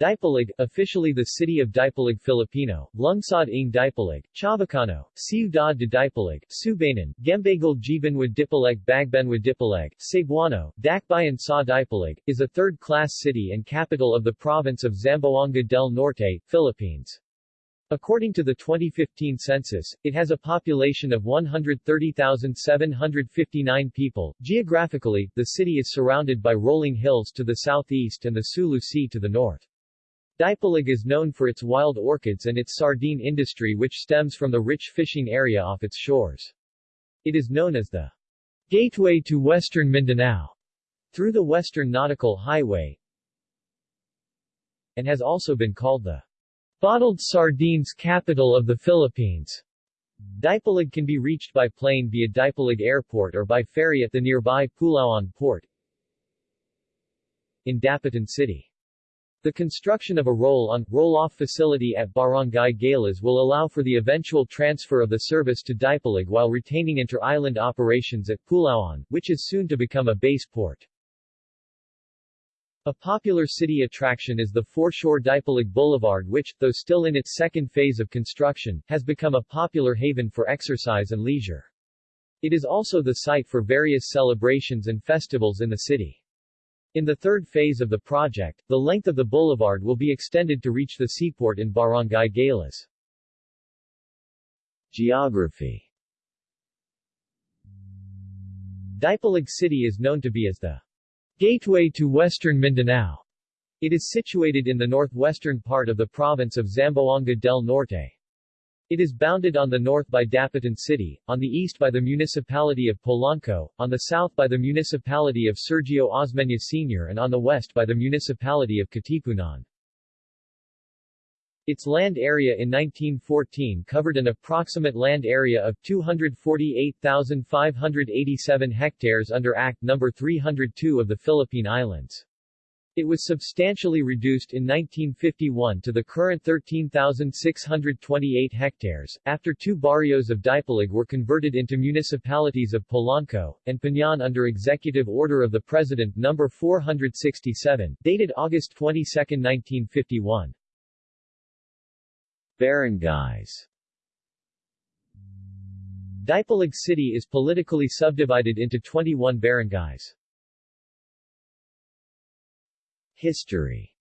Dipolog, officially the city of Dipolog Filipino, Lungsod ng Dipolog, Chavacano, Ciudad de Dipolog, Subanan, Gembagal Jibanwad Dipolog Bagbenwad Dipolog, Cebuano, Dakbayan sa Dipolog, is a third-class city and capital of the province of Zamboanga del Norte, Philippines. According to the 2015 census, it has a population of 130,759 people. Geographically, the city is surrounded by rolling hills to the southeast and the Sulu Sea to the north. Dipolog is known for its wild orchids and its sardine industry which stems from the rich fishing area off its shores. It is known as the gateway to western Mindanao through the Western Nautical Highway and has also been called the Bottled sardines capital of the Philippines. Dipolog can be reached by plane via Dipolog Airport or by ferry at the nearby Pulauan Port in Dapitan City. The construction of a roll-on, roll-off facility at Barangay Galas will allow for the eventual transfer of the service to Dipolog while retaining inter-island operations at Pulauan, which is soon to become a base port. A popular city attraction is the foreshore Dipolog Boulevard which, though still in its second phase of construction, has become a popular haven for exercise and leisure. It is also the site for various celebrations and festivals in the city. In the third phase of the project, the length of the boulevard will be extended to reach the seaport in Barangay Galas. Geography Dipolog City is known to be as the Gateway to western Mindanao. It is situated in the northwestern part of the province of Zamboanga del Norte. It is bounded on the north by Dapitan City, on the east by the municipality of Polanco, on the south by the municipality of Sergio Osmeña Sr. and on the west by the municipality of Katipunan. Its land area in 1914 covered an approximate land area of 248,587 hectares under Act No. 302 of the Philippine Islands. It was substantially reduced in 1951 to the current 13,628 hectares, after two barrios of Dipolog were converted into municipalities of Polanco, and Piñan under Executive Order of the President No. 467, dated August 22, 1951. Barangays Dipolog City is politically subdivided into 21 barangays. History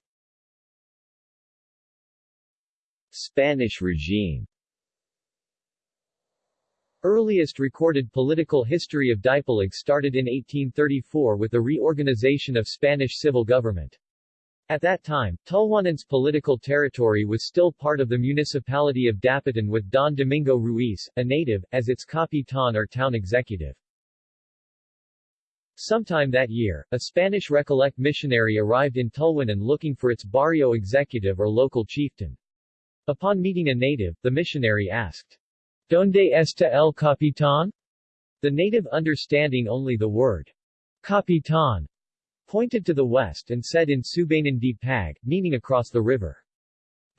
Spanish regime Earliest recorded political history of Dipolog started in 1834 with the reorganization of Spanish civil government. At that time, Tulwanan's political territory was still part of the municipality of Dapitan with Don Domingo Ruiz, a native, as its capitan or town executive. Sometime that year, a Spanish Recollect missionary arrived in Tulwanan looking for its barrio executive or local chieftain. Upon meeting a native, the missionary asked, Donde está el capitán? The native understanding only the word, Capitan, pointed to the west and said in Subanan di Pag, meaning across the river.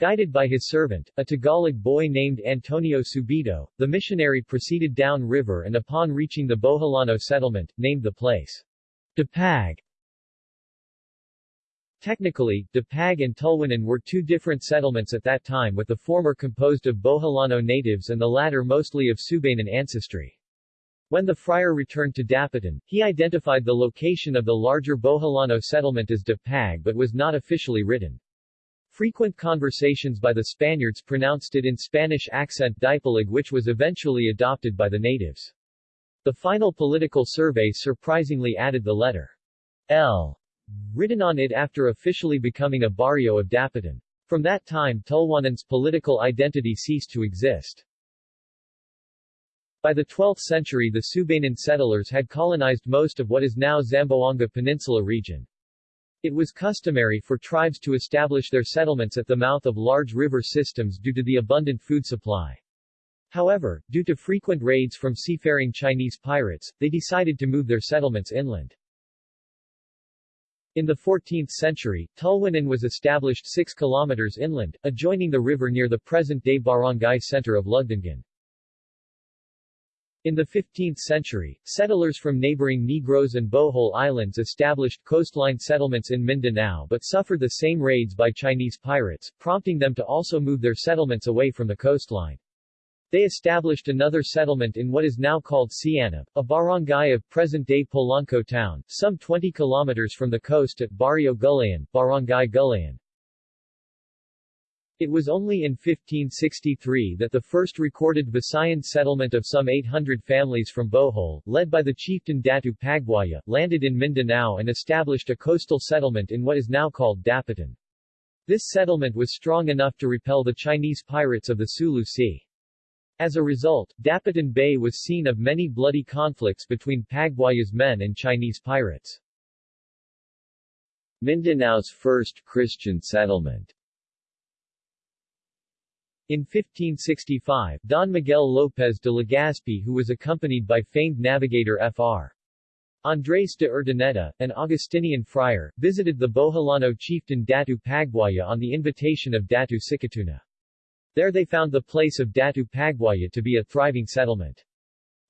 Guided by his servant, a Tagalog boy named Antonio Subido, the missionary proceeded down river and upon reaching the Boholano settlement, named the place Dipag. Technically, Dipag and Tulwanan were two different settlements at that time with the former composed of Boholano natives and the latter mostly of Subanan ancestry. When the friar returned to Dapitan, he identified the location of the larger Boholano settlement as Dipag but was not officially written. Frequent conversations by the Spaniards pronounced it in Spanish accent Dipolog which was eventually adopted by the natives. The final political survey surprisingly added the letter L written on it after officially becoming a barrio of Dapitan. From that time Tulwanan's political identity ceased to exist. By the 12th century the Subanan settlers had colonized most of what is now Zamboanga Peninsula region. It was customary for tribes to establish their settlements at the mouth of large river systems due to the abundant food supply. However, due to frequent raids from seafaring Chinese pirates, they decided to move their settlements inland. In the 14th century, Tulwanan was established 6 kilometers inland, adjoining the river near the present-day barangay center of Lugdangan. In the 15th century, settlers from neighboring Negros and Bohol Islands established coastline settlements in Mindanao but suffered the same raids by Chinese pirates, prompting them to also move their settlements away from the coastline. They established another settlement in what is now called Sianab, a barangay of present-day Polanco town, some 20 kilometers from the coast at Barrio Gulayan, Barangay Gulayan. It was only in 1563 that the first recorded Visayan settlement of some 800 families from Bohol, led by the chieftain Datu Pagbuaya, landed in Mindanao and established a coastal settlement in what is now called Dapitan. This settlement was strong enough to repel the Chinese pirates of the Sulu Sea. As a result, Dapitan Bay was seen of many bloody conflicts between Pagbuaya's men and Chinese pirates. Mindanao's first Christian settlement in 1565, Don Miguel López de Legazpi who was accompanied by famed navigator Fr. Andrés de Urdaneta, an Augustinian friar, visited the Boholano chieftain Datu Pagbuaya on the invitation of Datu Sikatuna. There they found the place of Datu Pagbuaya to be a thriving settlement.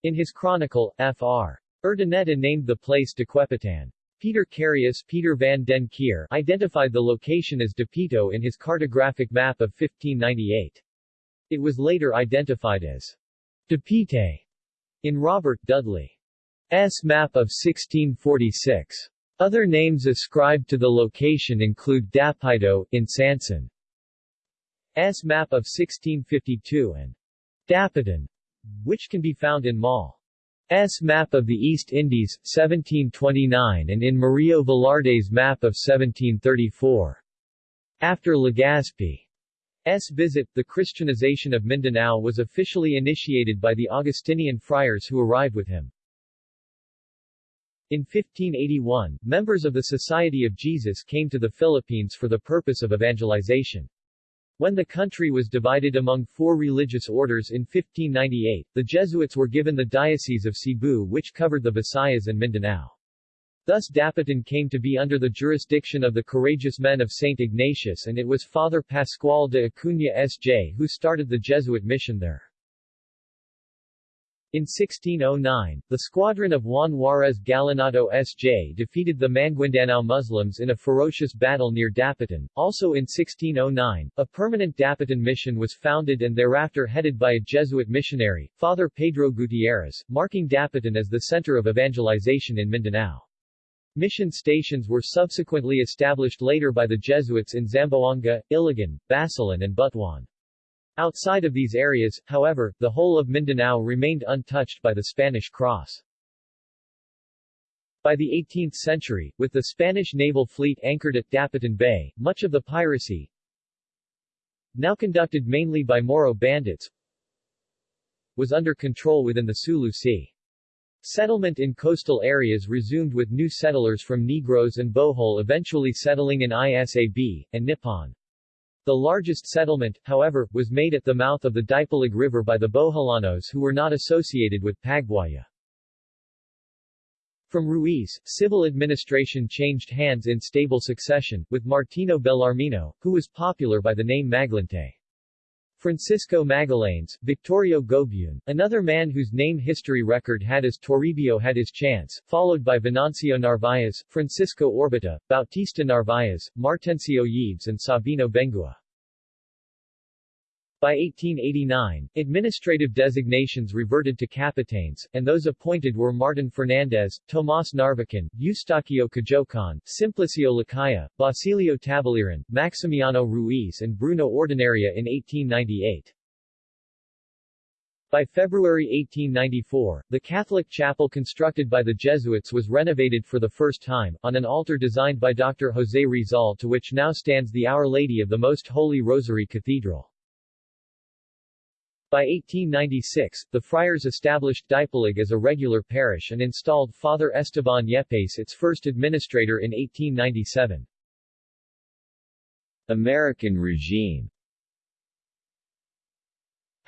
In his chronicle, Fr. Urdaneta named the place Dequepitan. Peter Carius Peter van den Kier identified the location as Depito in his cartographic map of 1598. It was later identified as Depite in Robert Dudley's map of 1646. Other names ascribed to the location include Dapito, in Sanson's map of 1652 and Dapitan, which can be found in Moll's map of the East Indies, 1729 and in Murillo Velarde's map of 1734. After Legazpi S. visit, the Christianization of Mindanao was officially initiated by the Augustinian friars who arrived with him. In 1581, members of the Society of Jesus came to the Philippines for the purpose of evangelization. When the country was divided among four religious orders in 1598, the Jesuits were given the Diocese of Cebu which covered the Visayas and Mindanao. Thus Dapitan came to be under the jurisdiction of the courageous men of St. Ignatius and it was Father Pascual de Acuña S.J. who started the Jesuit mission there. In 1609, the squadron of Juan Juarez Galinado S.J. defeated the Maguindanao Muslims in a ferocious battle near Dapitan. Also in 1609, a permanent Dapitan mission was founded and thereafter headed by a Jesuit missionary, Father Pedro Gutierrez, marking Dapitan as the center of evangelization in Mindanao. Mission stations were subsequently established later by the Jesuits in Zamboanga, Iligan, Basilan and Butuan. Outside of these areas, however, the whole of Mindanao remained untouched by the Spanish cross. By the 18th century, with the Spanish naval fleet anchored at Dapitan Bay, much of the piracy, now conducted mainly by Moro bandits, was under control within the Sulu Sea. Settlement in coastal areas resumed with new settlers from Negros and Bohol eventually settling in Isab, and Nippon. The largest settlement, however, was made at the mouth of the Dipolog River by the Boholanos who were not associated with Pagbuaya. From Ruiz, civil administration changed hands in stable succession, with Martino Bellarmino, who was popular by the name Maglante. Francisco Magallanes, Victorio Gobun, another man whose name history record had as Toribio had his chance, followed by Venancio Narvaez, Francisco Orbita, Bautista Narvaez, Martencio Yves and Sabino Bengua. By 1889, administrative designations reverted to capitanes, and those appointed were Martin Fernandez, Tomas Narvacan, Eustaquio Cajocan, Simplicio Lacaya, Basilio Tabaliran, Maximiano Ruiz and Bruno Ordinaria in 1898. By February 1894, the Catholic chapel constructed by the Jesuits was renovated for the first time, on an altar designed by Dr. José Rizal to which now stands the Our Lady of the Most Holy Rosary Cathedral. By 1896, the friars established Dipolog as a regular parish and installed Father Esteban Yepes its first administrator in 1897. American regime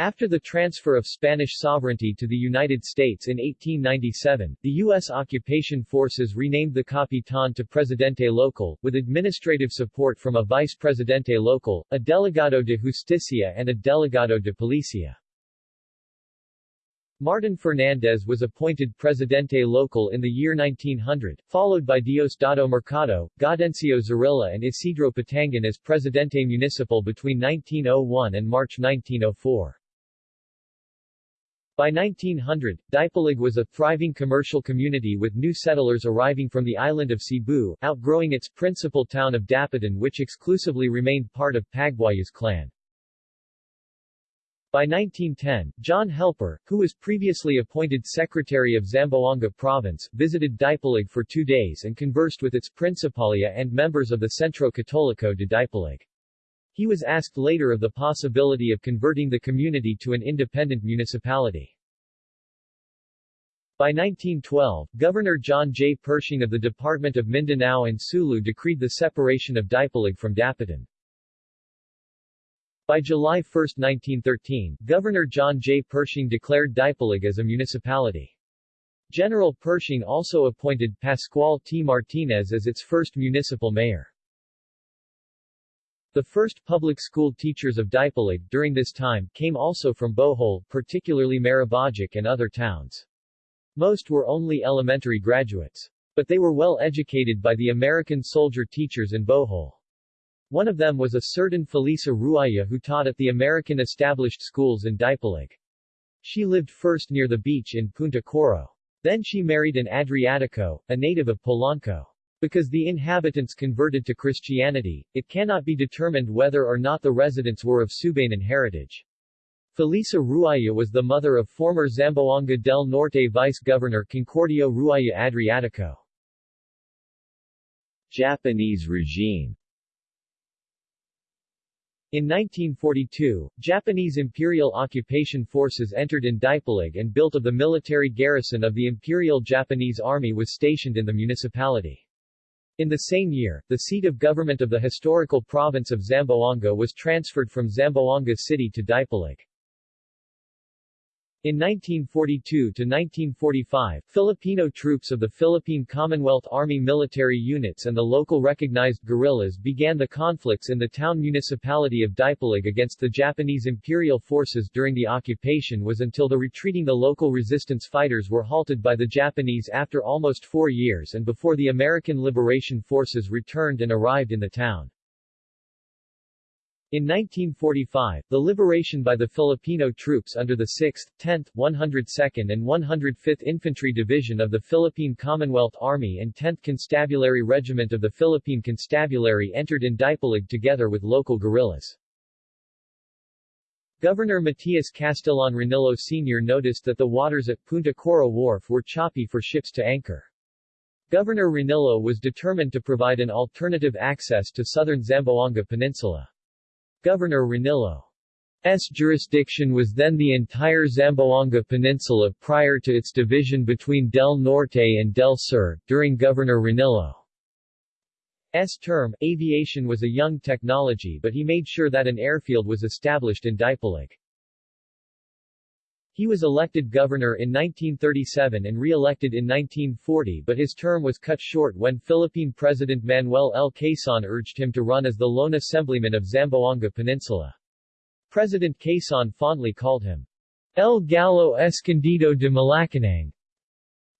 after the transfer of Spanish sovereignty to the United States in 1897, the U.S. occupation forces renamed the Capitan to Presidente Local, with administrative support from a Vice Presidente Local, a Delegado de Justicia and a Delegado de Policía. Martin Fernandez was appointed Presidente Local in the year 1900, followed by Diosdado Mercado, Gaudencio Zarilla and Isidro Patangan as Presidente Municipal between 1901 and March 1904. By 1900, Dipolog was a thriving commercial community with new settlers arriving from the island of Cebu, outgrowing its principal town of Dapitan which exclusively remained part of Pagbuaya's clan. By 1910, John Helper, who was previously appointed Secretary of Zamboanga Province, visited Dipolog for two days and conversed with its Principalia and members of the Centro Catolico de Dipolog. He was asked later of the possibility of converting the community to an independent municipality. By 1912, Governor John J. Pershing of the Department of Mindanao and Sulu decreed the separation of Dipolog from Dapitan. By July 1, 1913, Governor John J. Pershing declared Dipolog as a municipality. General Pershing also appointed Pascual T. Martinez as its first municipal mayor. The first public school teachers of Dipolog during this time came also from Bohol, particularly Maribojoc and other towns. Most were only elementary graduates. But they were well educated by the American soldier teachers in Bohol. One of them was a certain Felisa Ruaya who taught at the American established schools in Dipolog. She lived first near the beach in Punta Coro. Then she married an Adriatico, a native of Polanco. Because the inhabitants converted to Christianity, it cannot be determined whether or not the residents were of Subanan heritage. Felisa Ruaya was the mother of former Zamboanga del Norte Vice-Governor Concordio Ruaya Adriatico. Japanese regime in 1942, Japanese Imperial occupation forces entered in Dipolog and built of the military garrison of the Imperial Japanese Army was stationed in the municipality. In the same year, the seat of government of the historical province of Zamboanga was transferred from Zamboanga City to Dipolog. In 1942–1945, Filipino troops of the Philippine Commonwealth Army military units and the local recognized guerrillas began the conflicts in the town municipality of Dipolog against the Japanese imperial forces during the occupation was until the retreating the local resistance fighters were halted by the Japanese after almost four years and before the American Liberation Forces returned and arrived in the town. In 1945, the liberation by the Filipino troops under the 6th, 10th, 102nd and 105th Infantry Division of the Philippine Commonwealth Army and 10th Constabulary Regiment of the Philippine Constabulary entered in Dipolog together with local guerrillas. Governor Matias Castellan Ranillo Sr. noticed that the waters at Punta Coro Wharf were choppy for ships to anchor. Governor Ranillo was determined to provide an alternative access to southern Zamboanga Peninsula. Governor Ranillo's jurisdiction was then the entire Zamboanga Peninsula prior to its division between Del Norte and Del Sur. During Governor Ranillo's term, aviation was a young technology but he made sure that an airfield was established in Dipolog. He was elected governor in 1937 and re-elected in 1940 but his term was cut short when Philippine President Manuel L. Quezon urged him to run as the lone assemblyman of Zamboanga Peninsula. President Quezon fondly called him El Gallo Escondido de Malacanang.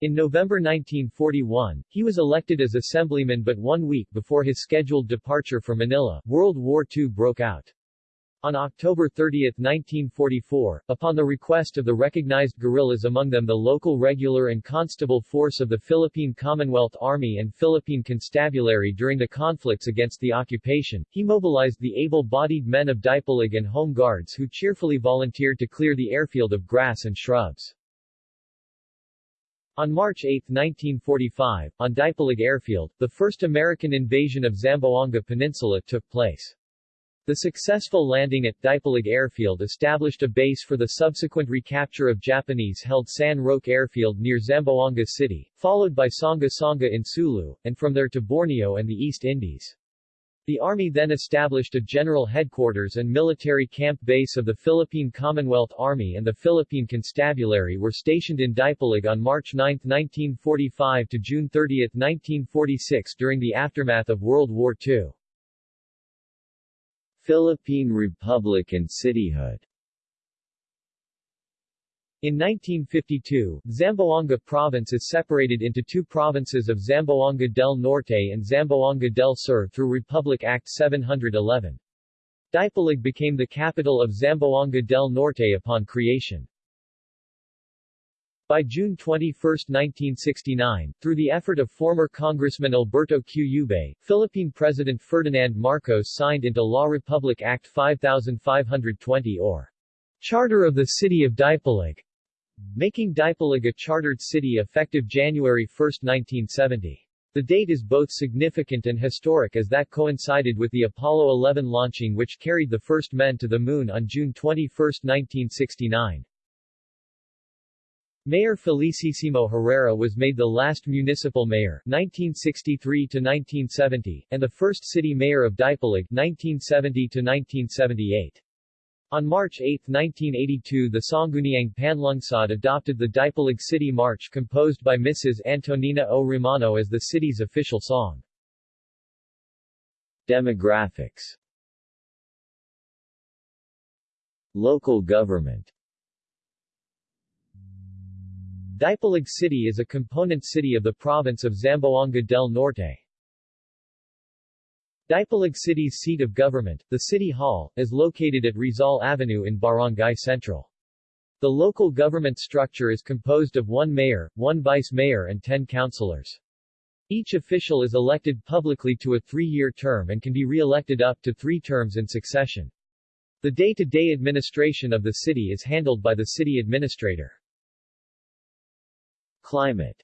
In November 1941, he was elected as assemblyman but one week before his scheduled departure for Manila, World War II broke out. On October 30, 1944, upon the request of the recognized guerrillas among them the local regular and constable force of the Philippine Commonwealth Army and Philippine Constabulary during the conflicts against the occupation, he mobilized the able-bodied men of Dipolog and Home Guards who cheerfully volunteered to clear the airfield of grass and shrubs. On March 8, 1945, on Dipolog Airfield, the first American invasion of Zamboanga Peninsula took place. The successful landing at Dipolog Airfield established a base for the subsequent recapture of Japanese-held San Roque Airfield near Zamboanga City, followed by Sanga Sanga in Sulu, and from there to Borneo and the East Indies. The Army then established a general headquarters and military camp base of the Philippine Commonwealth Army and the Philippine Constabulary were stationed in Dipolog on March 9, 1945 to June 30, 1946 during the aftermath of World War II. Philippine Republic and cityhood In 1952, Zamboanga Province is separated into two provinces of Zamboanga del Norte and Zamboanga del Sur through Republic Act 711. Dipolog became the capital of Zamboanga del Norte upon creation. By June 21, 1969, through the effort of former Congressman Alberto Q. Ubay, Philippine President Ferdinand Marcos signed into law Republic Act 5520 or Charter of the City of Dipolog, making Dipolog a chartered city effective January 1, 1970. The date is both significant and historic as that coincided with the Apollo 11 launching which carried the first men to the Moon on June 21, 1969. Mayor Felicissimo Herrera was made the last municipal mayor 1963-1970, and the first city mayor of Dipolog 1970-1978. On March 8, 1982 the Sangguniang Panlungsod adopted the Dipolog City March composed by Mrs. Antonina O. Romano as the city's official song. Demographics Local government Dipolog City is a component city of the province of Zamboanga del Norte. Dipolog City's seat of government, the City Hall, is located at Rizal Avenue in Barangay Central. The local government structure is composed of one mayor, one vice mayor and ten councilors. Each official is elected publicly to a three-year term and can be re-elected up to three terms in succession. The day-to-day -day administration of the city is handled by the city administrator. Climate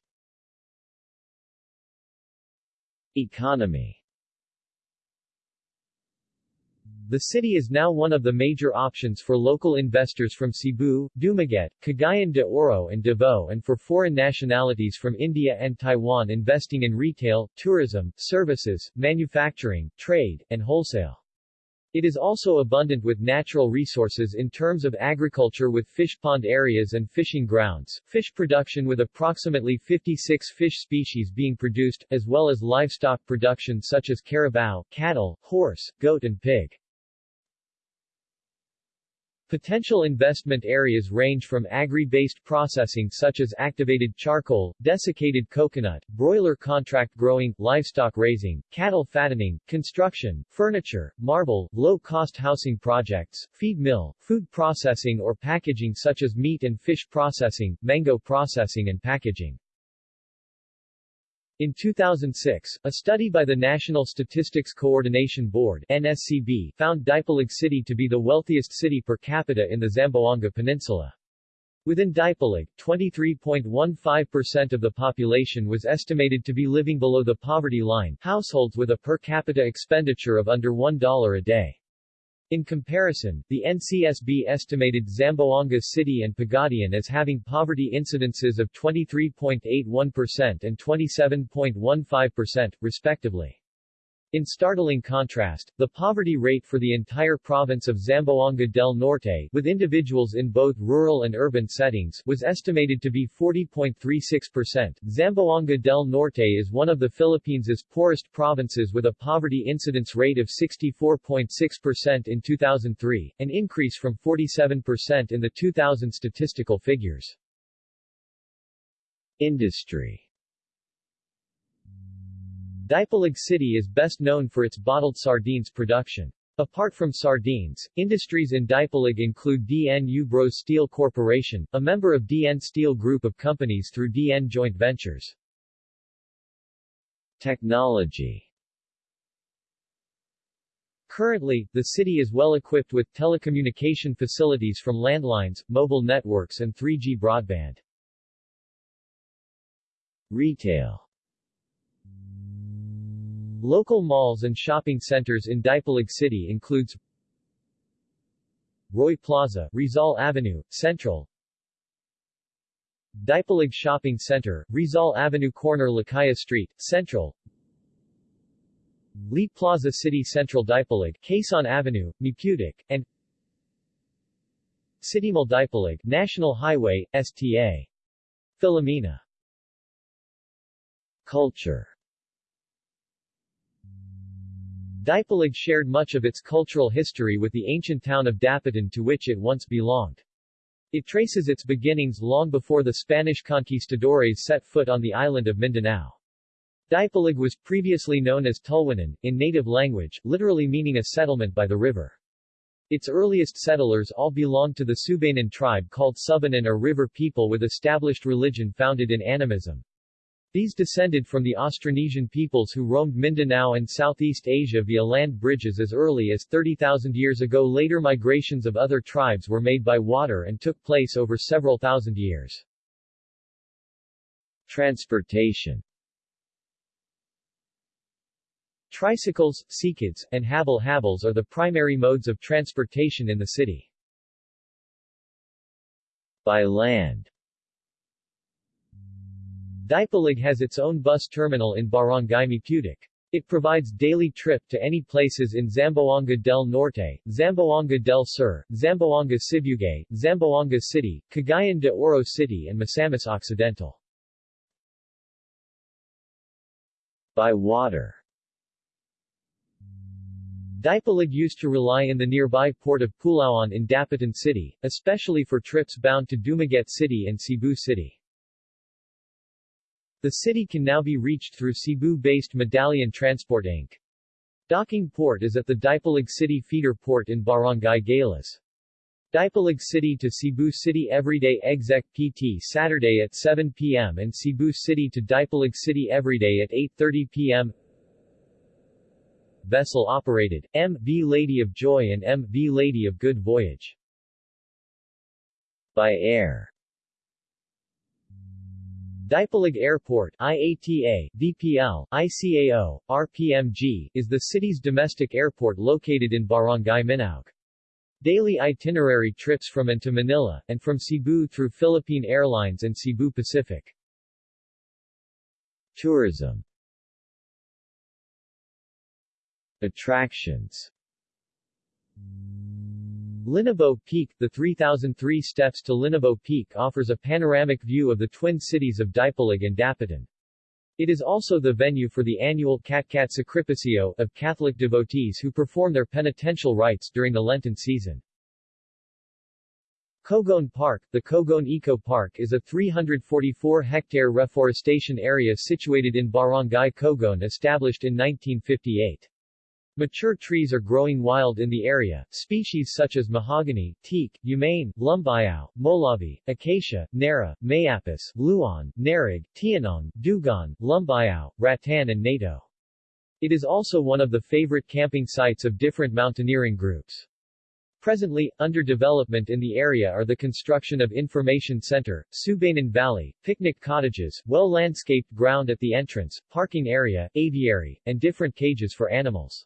Economy The city is now one of the major options for local investors from Cebu, Dumaguete, Cagayan de Oro and Davao and for foreign nationalities from India and Taiwan investing in retail, tourism, services, manufacturing, trade, and wholesale. It is also abundant with natural resources in terms of agriculture with fish pond areas and fishing grounds, fish production with approximately 56 fish species being produced, as well as livestock production such as carabao, cattle, horse, goat and pig. Potential investment areas range from agri-based processing such as activated charcoal, desiccated coconut, broiler contract growing, livestock raising, cattle fattening, construction, furniture, marble, low-cost housing projects, feed mill, food processing or packaging such as meat and fish processing, mango processing and packaging. In 2006, a study by the National Statistics Coordination Board NSCB found Dipolog City to be the wealthiest city per capita in the Zamboanga Peninsula. Within Dipolog, 23.15% of the population was estimated to be living below the poverty line, households with a per capita expenditure of under $1 a day. In comparison, the NCSB estimated Zamboanga City and Pagadian as having poverty incidences of 23.81% and 27.15%, respectively. In startling contrast, the poverty rate for the entire province of Zamboanga del Norte, with individuals in both rural and urban settings, was estimated to be 40.36%. Zamboanga del Norte is one of the Philippines' poorest provinces with a poverty incidence rate of 64.6% in 2003, an increase from 47% in the 2000 statistical figures. Industry Dipolog City is best known for its bottled sardines production. Apart from sardines, industries in Dipolog include DN Ubros Steel Corporation, a member of DN Steel Group of companies through DN Joint Ventures. Technology Currently, the city is well equipped with telecommunication facilities from landlines, mobile networks and 3G broadband. Retail Local malls and shopping centers in Dipolog City includes Roy Plaza, Rizal Avenue, Central Dipolog Shopping Center, Rizal Avenue Corner Lakaya Street, Central Lee Plaza City Central Dipolog, Quezon Avenue, Maputic, and City Mall Dipolog, National Highway, STA. Philomena Culture Dipolog shared much of its cultural history with the ancient town of Dapitan to which it once belonged. It traces its beginnings long before the Spanish conquistadores set foot on the island of Mindanao. Dipolog was previously known as Tulwinan, in native language, literally meaning a settlement by the river. Its earliest settlers all belonged to the Subanan tribe called Subanan or river people with established religion founded in animism. These descended from the Austronesian peoples who roamed Mindanao and Southeast Asia via land bridges as early as 30,000 years ago. Later migrations of other tribes were made by water and took place over several thousand years. Transportation Tricycles, sikids, and habal-habals are the primary modes of transportation in the city. By land Dipolog has its own bus terminal in Barangay Maputic. It provides daily trip to any places in Zamboanga del Norte, Zamboanga del Sur, Zamboanga Sibugay, Zamboanga City, Cagayan de Oro City and Misamis Occidental. By water Dipolog used to rely in the nearby port of Pulauan in Dapitan City, especially for trips bound to Dumaguete City and Cebu City. The city can now be reached through Cebu-based Medallion Transport Inc. Docking port is at the Dipolog City feeder port in Barangay Galas. Dipolog City to Cebu City everyday exec PT Saturday at 7 p.m. and Cebu City to Dipolog City everyday at 8.30 p.m. Vessel operated, M.V. Lady of Joy and M.V. Lady of Good Voyage. By air Dipolog Airport IATA, DPL, ICAO, RPMG, is the city's domestic airport located in Barangay Minaug. Daily itinerary trips from and to Manila, and from Cebu through Philippine Airlines and Cebu Pacific. Tourism Attractions Linabo Peak The 3003 steps to Linabo Peak offers a panoramic view of the twin cities of Dipolog and Dapitan. It is also the venue for the annual Katkat Sacrificio of Catholic devotees who perform their penitential rites during the Lenten season. Cogon Park The Cogon Eco Park is a 344-hectare reforestation area situated in Barangay Cogon established in 1958. Mature trees are growing wild in the area, species such as mahogany, teak, umane, lumbayao, molavi, acacia, nara, mayapis, luan, narig, tianong, dugon, lumbayao, rattan and nato. It is also one of the favorite camping sites of different mountaineering groups. Presently, under development in the area are the construction of Information Center, Subanan Valley, picnic cottages, well-landscaped ground at the entrance, parking area, aviary, and different cages for animals.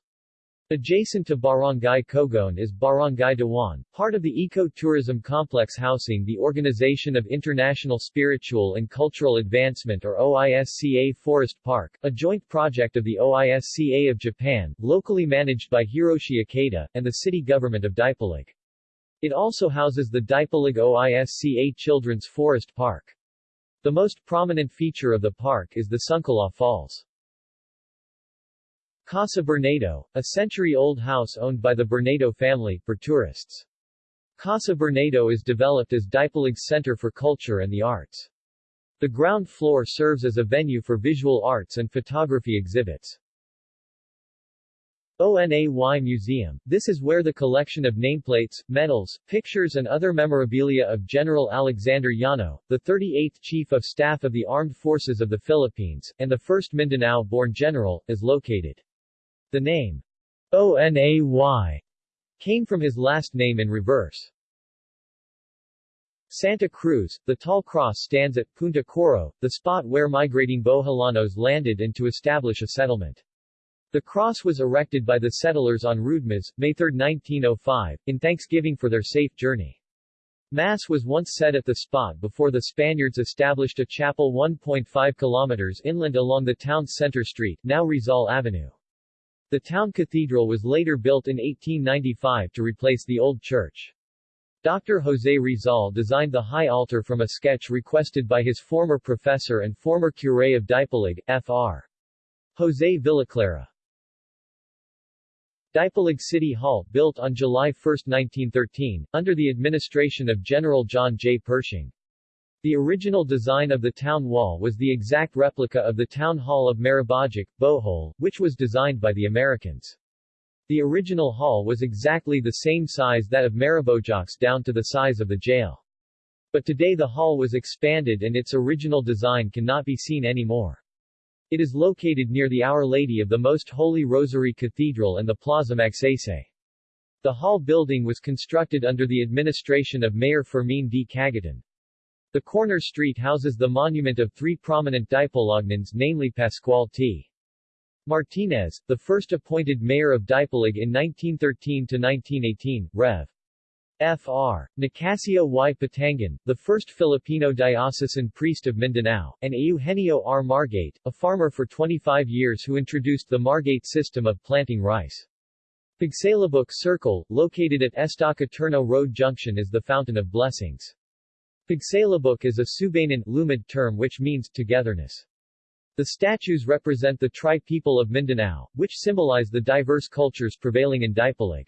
Adjacent to Barangay Cogon is Barangay Dewan, part of the eco-tourism complex housing the Organization of International Spiritual and Cultural Advancement or OISCA Forest Park, a joint project of the OISCA of Japan, locally managed by Hiroshi Ikeda, and the city government of Dipolog. It also houses the Dipolog OISCA Children's Forest Park. The most prominent feature of the park is the Sunkala Falls. Casa Bernardo, a century-old house owned by the Bernardo family, for tourists. Casa Bernardo is developed as Dipolog's Center for Culture and the Arts. The ground floor serves as a venue for visual arts and photography exhibits. ONAY Museum. This is where the collection of nameplates, medals, pictures and other memorabilia of General Alexander Yano, the 38th Chief of Staff of the Armed Forces of the Philippines, and the first Mindanao-born general, is located. The name ONAY came from his last name in reverse. Santa Cruz, the tall cross stands at Punta Coro, the spot where migrating Boholanos landed and to establish a settlement. The cross was erected by the settlers on Roodmas, May 3, 1905, in thanksgiving for their safe journey. Mass was once said at the spot before the Spaniards established a chapel 1.5 kilometers inland along the town's center street, now Rizal Avenue. The town cathedral was later built in 1895 to replace the old church. Dr. José Rizal designed the high altar from a sketch requested by his former professor and former curé of Dipolog, Fr. José Villaclara. Dipolog City Hall, built on July 1, 1913, under the administration of General John J. Pershing. The original design of the town wall was the exact replica of the town hall of Maribojoc, Bohol, which was designed by the Americans. The original hall was exactly the same size that of Maribojoc's down to the size of the jail. But today the hall was expanded and its original design cannot be seen anymore. It is located near the Our Lady of the Most Holy Rosary Cathedral and the Plaza Magsaysay. The hall building was constructed under the administration of Mayor Fermin D. Cagayan. The corner street houses the monument of three prominent Dipolognans namely Pascual T. Martinez, the first appointed mayor of Dipolog in 1913-1918, Rev. Fr. Nicasio y Patangan, the first Filipino diocesan priest of Mindanao, and Eugenio R. Margate, a farmer for 25 years who introduced the Margate system of planting rice. Pagsalabok Circle, located at Estaca Turno Road Junction is the Fountain of Blessings. Pagsalabok is a Subanan Lumad term which means togetherness. The statues represent the tri-people of Mindanao, which symbolize the diverse cultures prevailing in Dipolog.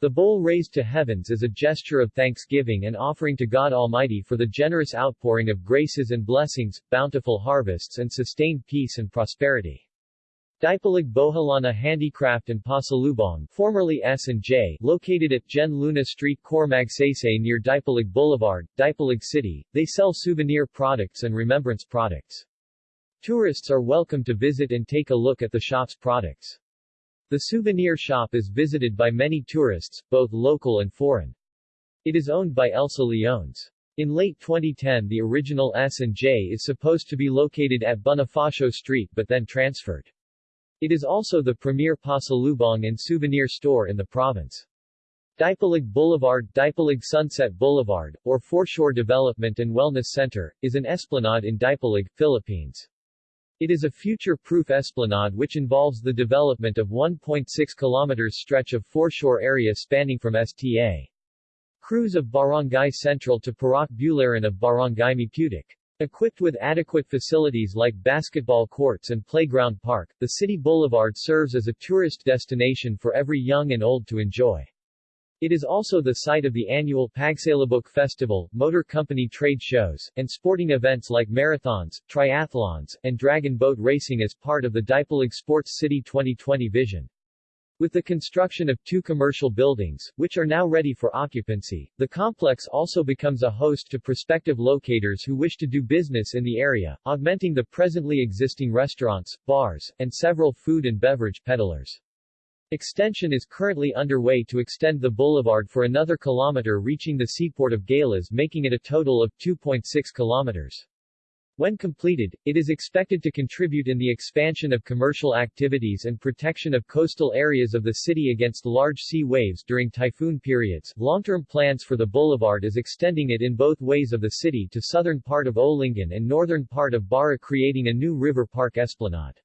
The bowl raised to heavens is a gesture of thanksgiving and offering to God Almighty for the generous outpouring of graces and blessings, bountiful harvests and sustained peace and prosperity. Dipolog Boholana Handicraft and Pasalubong formerly S&J located at Gen Luna Street Cor Magsaysay near Dipolog Boulevard, Dipolog City, they sell souvenir products and remembrance products. Tourists are welcome to visit and take a look at the shop's products. The souvenir shop is visited by many tourists, both local and foreign. It is owned by Elsa Leones. In late 2010 the original S&J is supposed to be located at Bonifacio Street but then transferred. It is also the premier pasalubong and souvenir store in the province. Dipolog Boulevard Dipolog Sunset Boulevard, or Foreshore Development and Wellness Center, is an esplanade in Dipolog, Philippines. It is a future-proof esplanade which involves the development of 1.6 km stretch of foreshore area spanning from Sta. Cruz of Barangay Central to Parak Bularan of Barangay Maputik. Equipped with adequate facilities like basketball courts and playground park, the city boulevard serves as a tourist destination for every young and old to enjoy. It is also the site of the annual Pagsalabok Festival, motor company trade shows, and sporting events like marathons, triathlons, and dragon boat racing as part of the Dipolog Sports City 2020 vision. With the construction of two commercial buildings, which are now ready for occupancy, the complex also becomes a host to prospective locators who wish to do business in the area, augmenting the presently existing restaurants, bars, and several food and beverage peddlers. Extension is currently underway to extend the boulevard for another kilometer reaching the seaport of Galas making it a total of 2.6 kilometers. When completed, it is expected to contribute in the expansion of commercial activities and protection of coastal areas of the city against large sea waves during typhoon periods. Long-term plans for the boulevard is extending it in both ways of the city to southern part of Olingan and northern part of Bara creating a new river park esplanade.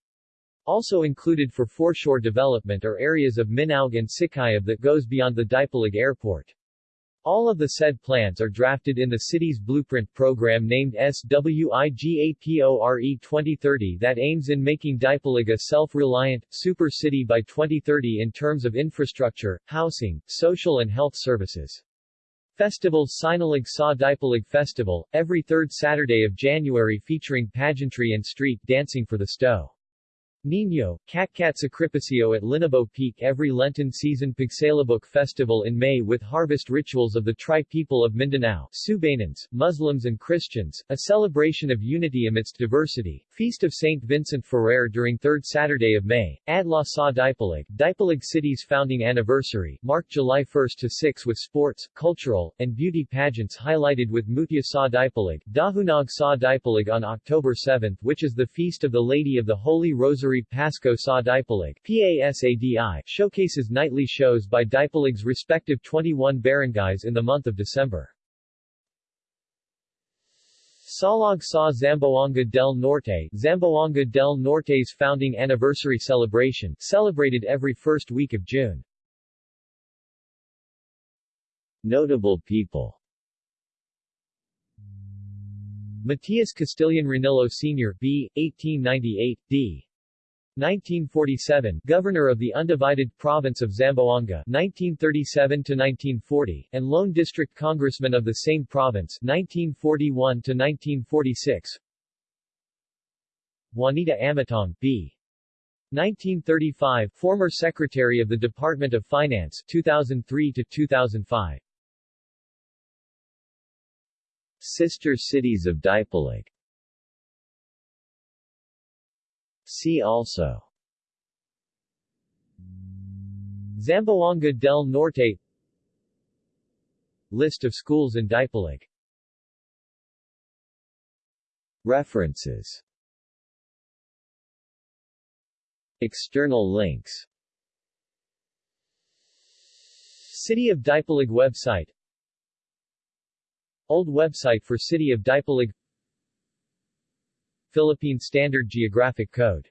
Also included for foreshore development are areas of Minaug and Sikayab that goes beyond the Dipolog Airport. All of the said plans are drafted in the city's blueprint program named SWIGAPORE 2030 that aims in making Dipolog a self-reliant, super city by 2030 in terms of infrastructure, housing, social and health services. Festivals Sinulog Sa Dipolog Festival, every third Saturday of January featuring pageantry and street dancing for the Sto. Nino, Catcat Sacrificio at Linabo Peak every Lenten season Pagsalabok Festival in May with harvest rituals of the tri-people of Mindanao, Subanans, Muslims and Christians, a celebration of unity amidst diversity, Feast of St. Vincent Ferrer during 3rd Saturday of May, Adlaw Sa Dipolog, Dipolog City's founding anniversary, marked July 1 to 6 with sports, cultural, and beauty pageants highlighted with Mutya Sa Dipolog, Dahunag Sa Dipolog on October 7 which is the Feast of the Lady of the Holy Rosary Pasko Sa Dipolog PASADI showcases nightly shows by Dipolog's respective 21 barangays in the month of December. Salog Sa Zamboanga del Norte Zamboanga del Norte's founding anniversary celebration, celebrated every first week of June. Notable people Matias Castillan Ranillo Sr. B. 1898, D. 1947 Governor of the Undivided Province of Zamboanga 1937 to 1940 and Lone District Congressman of the same province 1941 to 1946 Juanita Amatong B. 1935 former Secretary of the Department of Finance 2003 to 2005 Sister cities of Dipolog See also. Zamboanga del Norte. List of schools in Dipolog References. External links. City of Dipolog website. Old website for City of Dipolog Philippine Standard Geographic Code